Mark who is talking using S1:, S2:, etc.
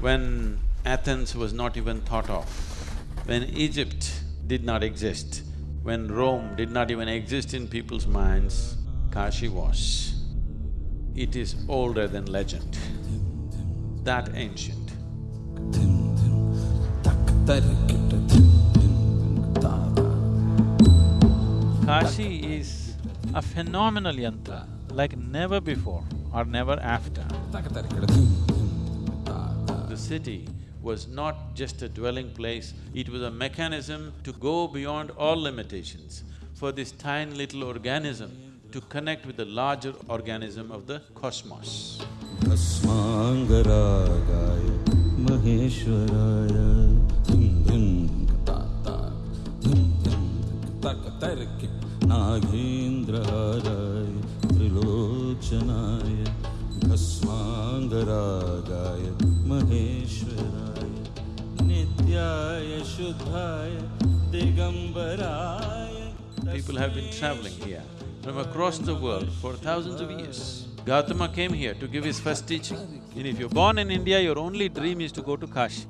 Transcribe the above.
S1: when Athens was not even thought of, when Egypt did not exist, when Rome did not even exist in people's minds, Kashi was. It is older than legend, that ancient.
S2: Kashi is a phenomenal yantra, like never before or never after
S1: The city was not just a dwelling place, it was a mechanism to go beyond all limitations for this tiny little organism to connect with the larger organism of the cosmos.
S3: भस्माङ्गरागाय महेश्वराय भस्माङ्गरागाय महेश्वराय नित्याय शुद्धाय दिगम्बराय
S1: People have been traveling here from across the world for thousands of years. Gautama came here to give his first teaching.
S2: And if you're born in India, your only dream is to go to Kashi.